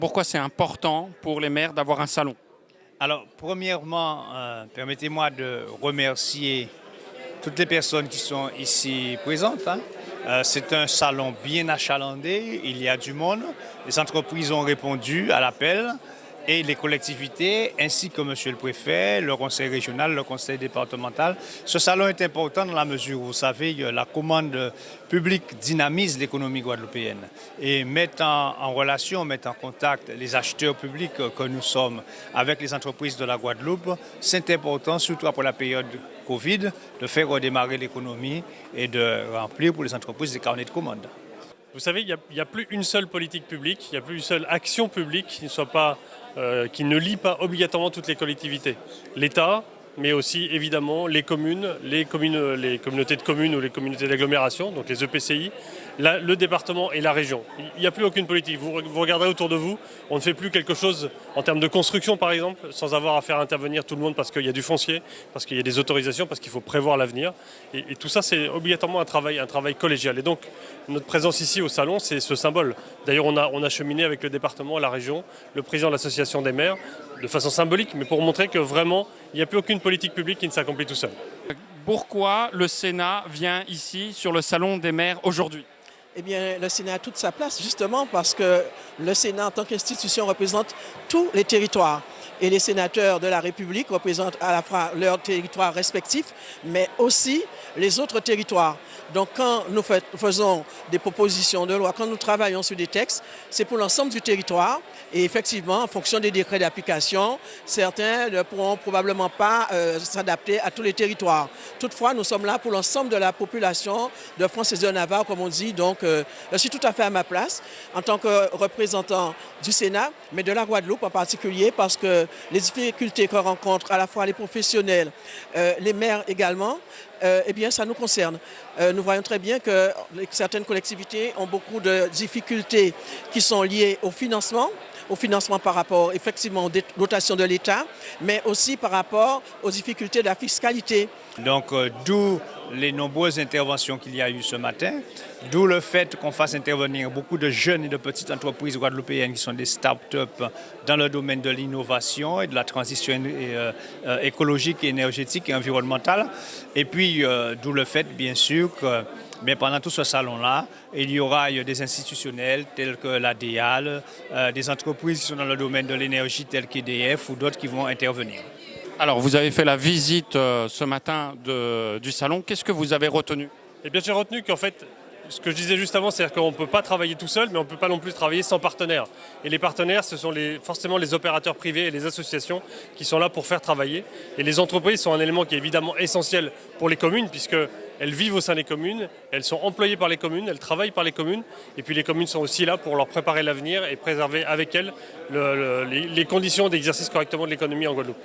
Pourquoi c'est important pour les maires d'avoir un salon? Alors, premièrement, euh, permettez-moi de remercier toutes les personnes qui sont ici présentes. hein. Euh, c'est un salon bien achalandé, il y a du monde. Les entreprises ont répondu à l'appel et les collectivités, ainsi que Monsieur le Préfet, le Conseil régional, le Conseil départemental. Ce salon est important dans la mesure où, vous savez, la commande publique dynamise l'économie guadeloupéenne et met en, relation, met en contact les acheteurs publics que nous sommes avec les entreprises de la Guadeloupe. C'est important, surtout après la période Covid, de faire redémarrer l'économie et de remplir pour les entreprises des carnets de commandes. Vous savez, il n'y a, plus une seule politique publique, il n'y a plus une seule action publique qui ne, soit pas, euh, qui ne lie pas obligatoirement toutes les collectivités. L'État, mais aussi évidemment les communes, les, communes, les communautés de communes ou les communautés d'agglomération, donc les EPCI, le département et la région. Il n'y a plus aucune politique. Vous, vous regarderez autour de vous, on ne fait plus quelque chose en termes de construction par exemple, sans avoir à faire intervenir tout le monde parce qu'il y a du foncier, parce qu'il y a des autorisations, parce qu'il faut prévoir l'avenir. Et, et tout ça, c'est obligatoirement un travail, un travail collégial. Et donc, notre présence ici au salon, c'est ce symbole. D'ailleurs, on a, on a cheminé avec le département, la région, le président de l'association des maires, de façon symbolique, mais pour montrer que vraiment, il n'y a plus aucune politique publique qui ne s'accomplit tout seul. Pourquoi le Sénat vient ici sur le salon des maires aujourd'hui? Eh bien, le Sénat a toute sa place, justement, parce que le Sénat, en tant qu'institution, représente tous les territoires. Et les sénateurs de la République représentent à la fois leurs territoires respectifs, mais aussi les autres territoires. Donc, quand nous faisons des propositions de loi, quand nous travaillons sur des textes, c'est pour l'ensemble du territoire. Et effectivement, en fonction des décrets d'application, certains ne pourront probablement pas euh, s'adapter à tous les territoires. Toutefois, nous sommes là pour l'ensemble de la population de France et de Navarre, comme on dit. Donc, euh, je suis tout à fait à ma place en tant que représentant du Sénat, mais de la Guadeloupe en particulier, parce que les difficultés que rencontrent à la fois les professionnels, euh, les maires également, euh, eh bien, ça nous concerne. Euh, nous voyons très bien que certaines collectivités ont beaucoup de difficultés qui sont liées au financement, au financement par rapport effectivement aux dotations de l'État, mais aussi par rapport aux difficultés de la fiscalité. Donc, d'où les nombreuses interventions qu'il y a eu ce matin, d'où le fait qu'on fasse intervenir beaucoup de jeunes et de petites entreprises guadeloupéennes qui sont des start-up dans le domaine de l'innovation et de la transition euh, euh, écologique, énergétique et environnementale. Et puis, euh, d'où le fait, bien sûr, que mais pendant tout ce salon-là, il y aura des institutionnels tels que la DEAL, des entreprises qui sont dans le domaine de l'énergie telles qu'EDF ou d'autres qui vont intervenir. Alors, vous avez fait la visite euh, ce matin du salon. Qu'est-ce que vous avez retenu? Eh bien, j'ai retenu qu'en fait, ce que je disais juste avant, c'est-à-dire qu'on ne peut pas travailler tout seul, mais on ne peut pas non plus travailler sans partenaires. Et les partenaires, ce sont forcément les opérateurs privés et les associations qui sont là pour faire travailler. Et les entreprises sont un élément qui est évidemment essentiel pour les communes, puisqu'elles vivent au sein des communes, elles sont employées par les communes, elles travaillent par les communes, et puis les communes sont aussi là pour leur préparer l'avenir et préserver avec elles le- le- les- les conditions d'exercice correctement de l'économie en Guadeloupe.